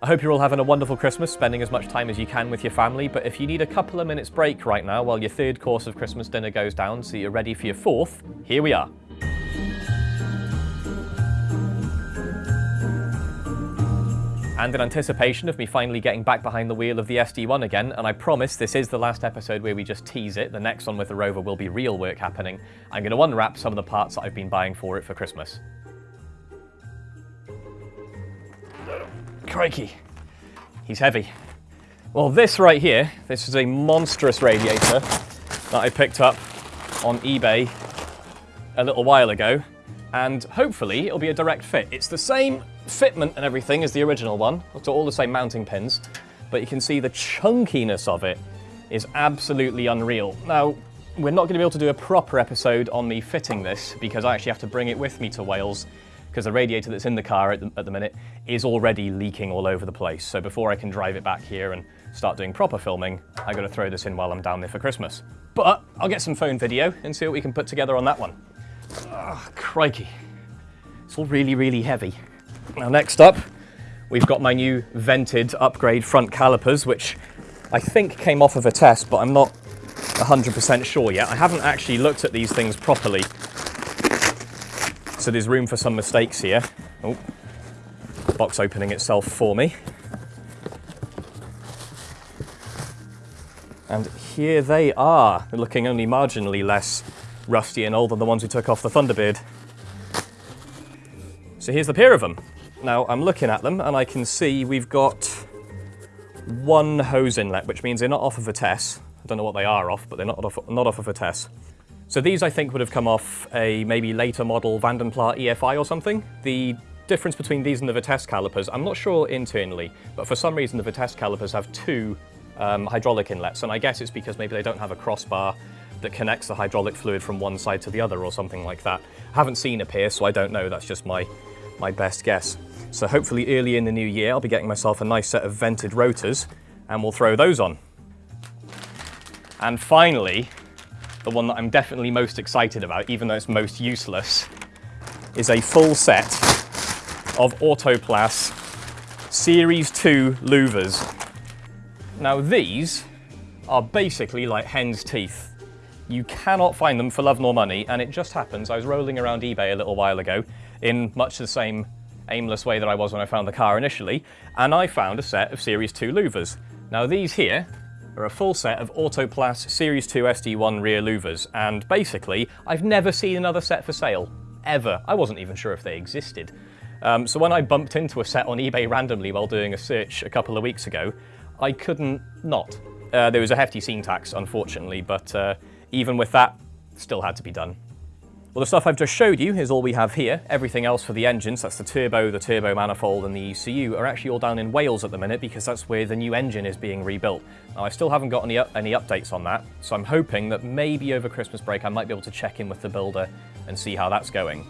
I hope you're all having a wonderful Christmas, spending as much time as you can with your family, but if you need a couple of minutes break right now while your third course of Christmas dinner goes down so you're ready for your fourth, here we are. And in anticipation of me finally getting back behind the wheel of the SD1 again, and I promise this is the last episode where we just tease it, the next one with the Rover will be real work happening, I'm going to unwrap some of the parts that I've been buying for it for Christmas. Crikey, he's heavy. Well, this right here, this is a monstrous radiator that I picked up on eBay a little while ago, and hopefully it'll be a direct fit. It's the same fitment and everything as the original one, so all the same mounting pins, but you can see the chunkiness of it is absolutely unreal. Now, we're not going to be able to do a proper episode on me fitting this because I actually have to bring it with me to Wales because the radiator that's in the car at the, at the minute is already leaking all over the place. So before I can drive it back here and start doing proper filming, I gotta throw this in while I'm down there for Christmas. But I'll get some phone video and see what we can put together on that one. Oh, crikey. It's all really, really heavy. Now next up, we've got my new vented upgrade front calipers, which I think came off of a Vitesse, but I'm not 100% sure yet. I haven't actually looked at these things properly so there's room for some mistakes here. Oh, box opening itself for me. And here they are, looking only marginally less rusty and old than the ones we took off the Thunderbird. So here's the pair of them. Now I'm looking at them and I can see we've got one hose inlet, which means they're not off of a Vitesse. I don't know what they are off, but they're not off, not off of a Vitesse. So these I think would have come off a maybe later model Vanden Plas EFI or something. The difference between these and the Vitesse calipers, I'm not sure internally, but for some reason the Vitesse calipers have two um, hydraulic inlets, and I guess it's because maybe they don't have a crossbar that connects the hydraulic fluid from one side to the other or something like that. I haven't seen a pair, so I don't know, that's just my, my best guess. So hopefully early in the new year I'll be getting myself a nice set of vented rotors, and we'll throw those on. And finally, the one that I'm definitely most excited about, even though it's most useless, is a full set of Autoplas Series 2 louvers. Now these are basically like hen's teeth. You cannot find them for love nor money, and it just happens, I was rolling around eBay a little while ago in much the same aimless way that I was when I found the car initially, and I found a set of Series 2 louvers. Now these here are a full set of Autoplas Series 2 SD1 rear louvers, and basically, I've never seen another set for sale, ever. I wasn't even sure if they existed. Um, so when I bumped into a set on eBay randomly while doing a search a couple of weeks ago, I couldn't not. Uh, there was a hefty scene tax, unfortunately, but uh, even with that, still had to be done. Well, the stuff I've just showed you is all we have here. Everything else for the engines, that's the turbo, the turbo manifold, and the ECU, are actually all down in Wales at the minute because that's where the new engine is being rebuilt. Now, I still haven't got any, any updates on that, so I'm hoping that maybe over Christmas break I might be able to check in with the builder and see how that's going.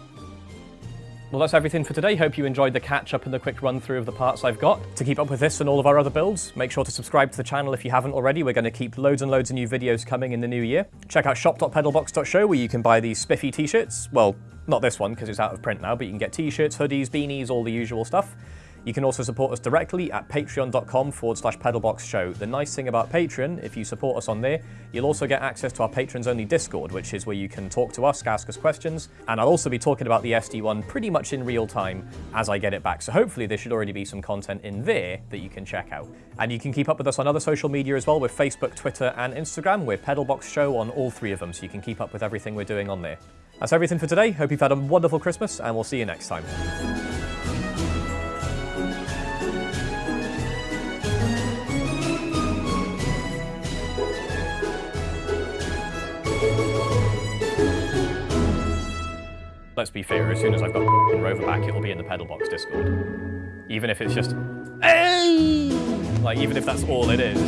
Well, that's everything for today. Hope you enjoyed the catch-up and the quick run-through of the parts I've got. To keep up with this and all of our other builds, make sure to subscribe to the channel if you haven't already. We're going to keep loads and loads of new videos coming in the new year. Check out shop.pedalbox.show where you can buy these spiffy t-shirts. Well, not this one because it's out of print now, but you can get t-shirts, hoodies, beanies, all the usual stuff. You can also support us directly at patreon.com forward slash pedalbox show. The nice thing about Patreon, if you support us on there, you'll also get access to our patrons only Discord, which is where you can talk to us, ask us questions, and I'll also be talking about the SD1 pretty much in real time as I get it back. So hopefully there should already be some content in there that you can check out. And you can keep up with us on other social media as well with Facebook, Twitter, and Instagram. We're Pedalbox Show on all three of them, so you can keep up with everything we're doing on there. That's everything for today. Hope you've had a wonderful Christmas, and we'll see you next time. Let's be fair, as soon as I've got Rover back, it'll be in the Pedalbox Discord. Even if it's just, hey! Like, even if that's all it is.